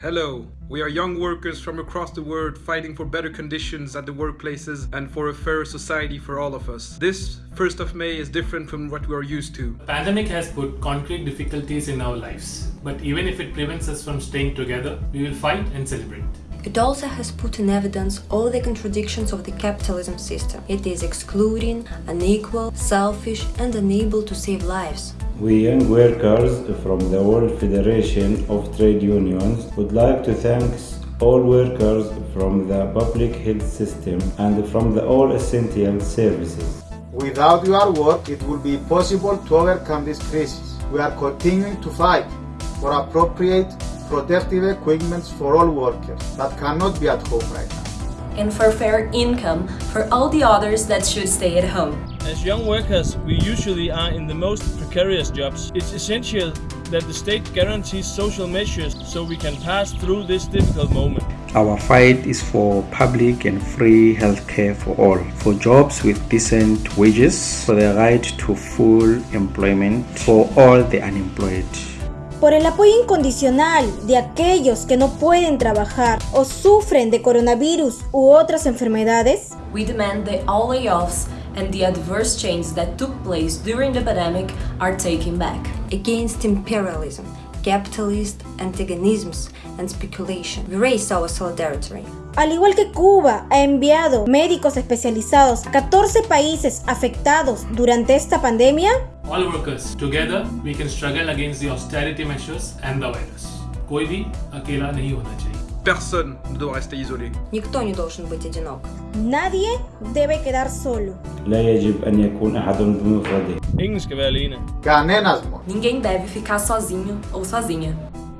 Hello, we are young workers from across the world fighting for better conditions at the workplaces and for a fairer society for all of us. This 1st of May is different from what we are used to. The pandemic has put concrete difficulties in our lives, but even if it prevents us from staying together, we will fight and celebrate. It also has put in evidence all the contradictions of the capitalism system. It is excluding, unequal, selfish and unable to save lives. We young workers from the World Federation of Trade Unions would like to thank all workers from the public health system and from the all essential services. Without your work, it will be possible to overcome this crisis. We are continuing to fight for appropriate protective equipment for all workers that cannot be at home right now. And for fair income for all the others that should stay at home. As young workers, we usually are in the most precarious jobs. It's essential that the state guarantees social measures so we can pass through this difficult moment. Our fight is for public and free healthcare for all, for jobs with decent wages, for the right to full employment for all the unemployed. por el apoyo incondicional de aquellos que no pueden trabajar o sufren de coronavirus u otras enfermedades. We demand that all layoffs and the adverse changes that took place during the pandemic are taken back. Against imperialism, capitalist antagonisms and speculation, we raise our solidarity. Al igual que Cuba ha enviado médicos especializados a 14 países afectados durante esta pandemia, All workers, together we can struggle against the austerity measures and the virus. कोई भी अकेला नहीं होना चाहिए. Personne ne doit rester isolé. Никто не должен быть одинок. nadie debe quedar solo. لا يجب أن يكون أحد بمفرده. Ingen skal være alene. Canênas, Ninguém deve ficar sozinho ou sozinha.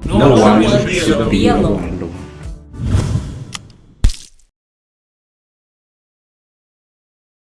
No, No one one should be should alone. Be alone.